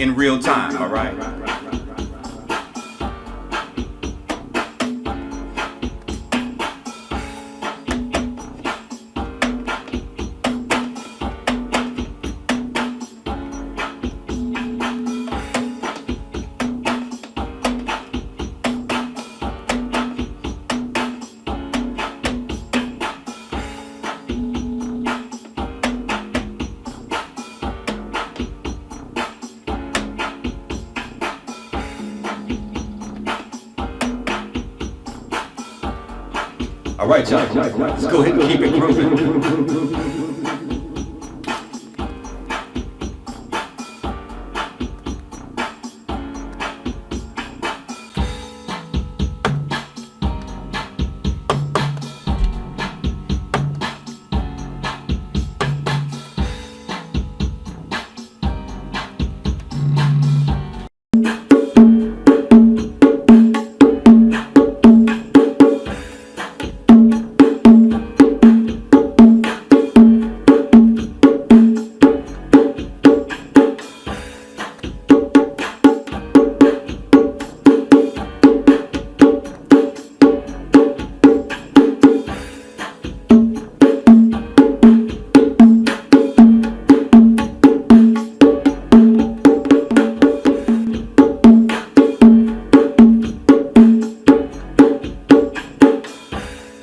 in real time, all right? All right, y'all. Let's go ahead and keep it grooving.